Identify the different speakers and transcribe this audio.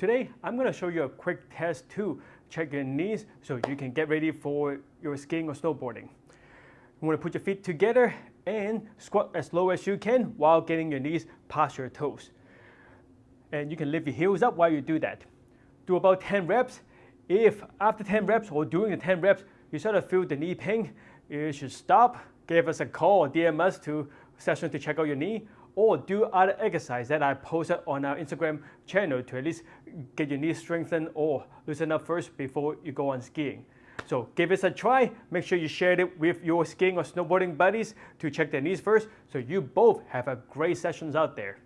Speaker 1: Today, I'm going to show you a quick test to check your knees so you can get ready for your skiing or snowboarding. You want to put your feet together and squat as low as you can while getting your knees past your toes. And you can lift your heels up while you do that. Do about 10 reps. If after 10 reps or during the 10 reps, you start to feel the knee pain, you should stop, give us a call or DM us to session to check out your knee or do other exercise that I posted on our Instagram channel to at least get your knee strengthened or loosen up first before you go on skiing. So give this a try. Make sure you share it with your skiing or snowboarding buddies to check their knees first so you both have a great sessions out there.